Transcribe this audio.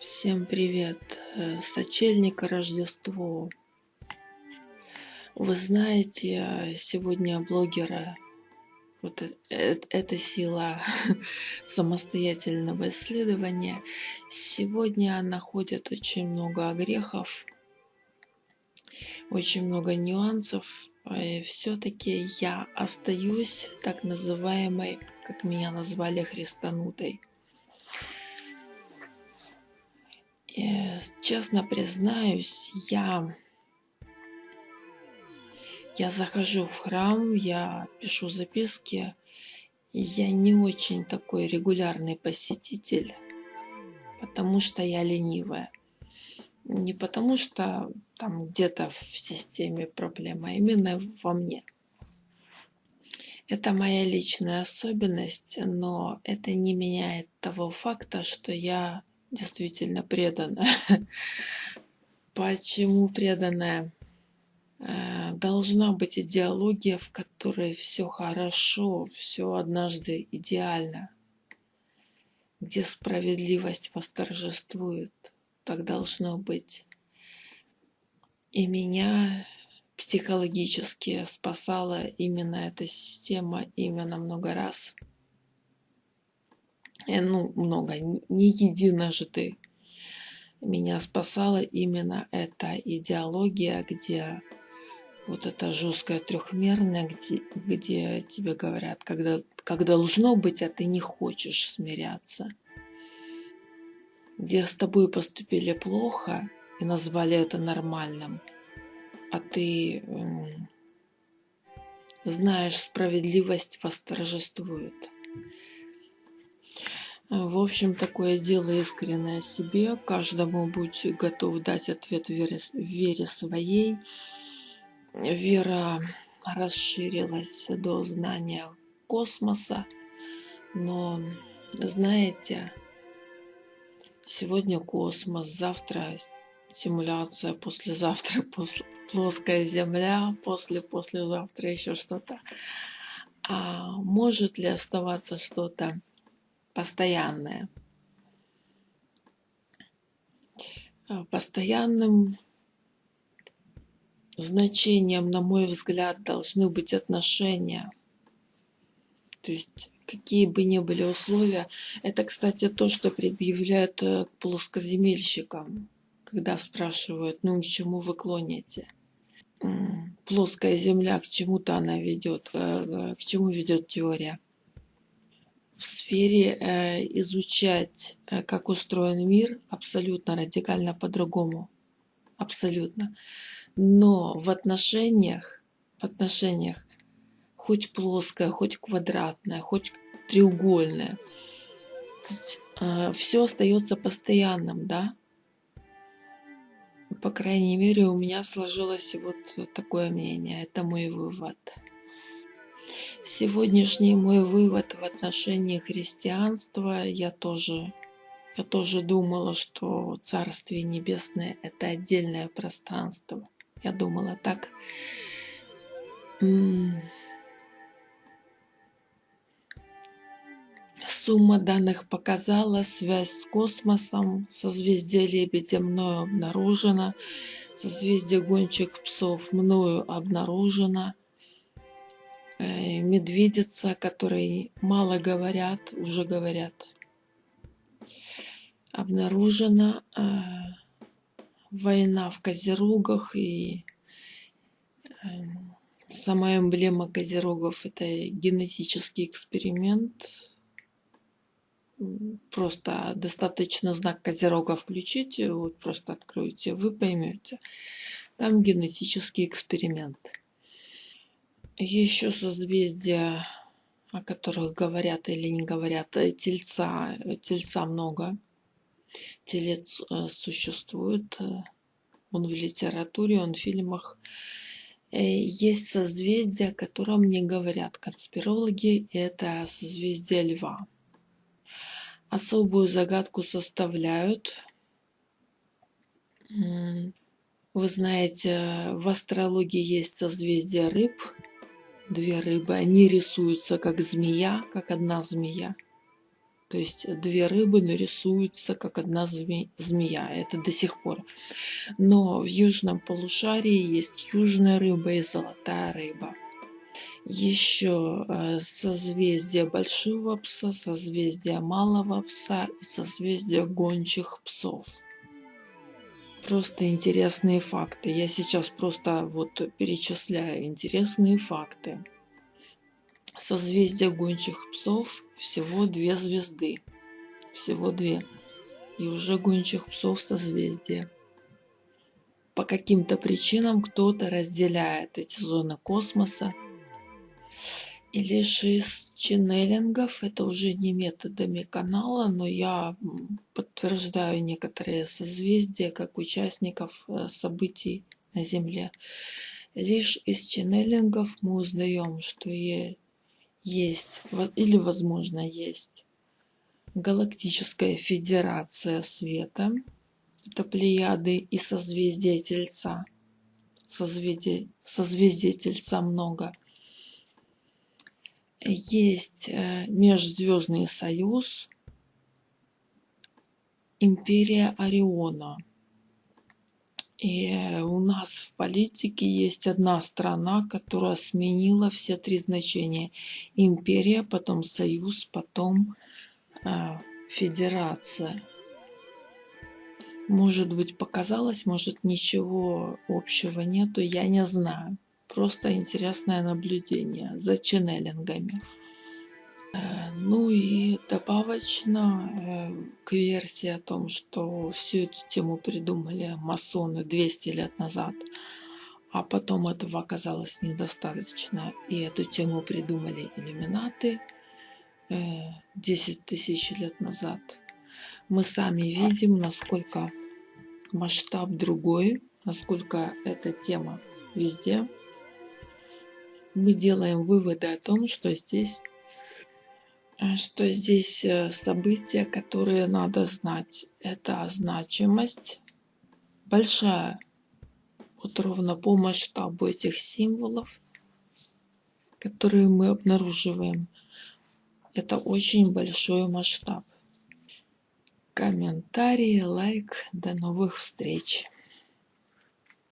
Всем привет! Э, Сочельника Рождество. Вы знаете, сегодня блогера, вот эта сила самостоятельного исследования, сегодня находят очень много грехов, очень много нюансов. И все-таки я остаюсь так называемой, как меня назвали, христанутой. Честно признаюсь, я, я захожу в храм, я пишу записки, я не очень такой регулярный посетитель, потому что я ленивая. Не потому что там где-то в системе проблема, а именно во мне. Это моя личная особенность, но это не меняет того факта, что я действительно преданная. Почему преданная? Э, должна быть идеология, в которой все хорошо, все однажды идеально, где справедливость восторжествует. Так должно быть. И меня психологически спасала именно эта система именно много раз ну, много, не единожды меня спасала именно эта идеология, где вот это жесткое трехмерное, где, где тебе говорят, когда, как должно быть, а ты не хочешь смиряться. Где с тобой поступили плохо и назвали это нормальным, а ты знаешь, справедливость восторжествует. В общем, такое дело искреннее себе. Каждому будь готов дать ответ вере, вере своей. Вера расширилась до знания космоса. Но, знаете, сегодня космос, завтра симуляция, послезавтра плоская Земля, после-послезавтра еще что-то. А может ли оставаться что-то постоянное. А, постоянным значением, на мой взгляд, должны быть отношения. То есть какие бы ни были условия. Это, кстати, то, что предъявляют э, к плоскоземельщикам, когда спрашивают, ну к чему вы клоните. Плоская земля, к чему-то она ведет, э, э, к чему ведет теория в сфере э, изучать, э, как устроен мир, абсолютно радикально по-другому. Абсолютно. Но в отношениях, в отношениях, хоть плоское, хоть квадратное, хоть треугольное, э, все остается постоянным, да? По крайней мере, у меня сложилось вот такое мнение. Это мой вывод. Сегодняшний мой вывод в отношении христианства, я тоже, я тоже думала, что Царствие Небесное – это отдельное пространство. Я думала так. Сумма данных показала, связь с космосом, созвездие Лебедя мною обнаружена, созвездие гонщик псов мною обнаружено – медведица, которые мало говорят, уже говорят. Обнаружена э, война в Козерогах и э, сама эмблема Козерогов это генетический эксперимент. Просто достаточно знак Козерога включите, вот просто откроете, вы поймете. Там генетический эксперимент. Еще созвездия, о которых говорят или не говорят, э, тельца, э, тельца много. Телец э, существует, он в литературе, он в фильмах. Есть созвездия, о котором не говорят конспирологи, это созвездие Льва. Особую загадку составляют. Вы знаете, в астрологии есть созвездие рыб – две рыбы, они рисуются как змея, как одна змея. То есть две рыбы нарисуются как одна змея. Это до сих пор. Но в южном полушарии есть южная рыба и золотая рыба. Еще э, созвездие большого пса, созвездие малого пса и созвездие гончих псов. Просто интересные факты. Я сейчас просто вот перечисляю интересные факты. Созвездие гончих псов всего две звезды. Всего две. И уже гончих псов созвездие. По каким-то причинам кто-то разделяет эти зоны космоса. И лишь из ченнелингов, это уже не методами канала, но я подтверждаю некоторые созвездия как участников э, событий на Земле. Лишь из ченнелингов мы узнаем, что есть, или возможно есть, Галактическая Федерация Света, это Плеяды и созвездие Тельца. Созвездие, созвездие Тельца много – есть э, Межзвездный союз, Империя Ориона. И у нас в политике есть одна страна, которая сменила все три значения. Империя, потом союз, потом э, федерация. Может быть показалось, может ничего общего нету, я не знаю. Просто интересное наблюдение за ченнелингами. Э, ну и добавочно э, к версии о том, что всю эту тему придумали масоны 200 лет назад, а потом этого оказалось недостаточно, и эту тему придумали иллюминаты 10 э, тысяч лет назад. Мы сами видим, насколько масштаб другой, насколько эта тема везде мы делаем выводы о том, что здесь э, что здесь э, события, которые надо знать. Это значимость большая, вот ровно по масштабу этих символов, которые мы обнаруживаем. Это очень большой масштаб. Комментарии, лайк. До новых встреч!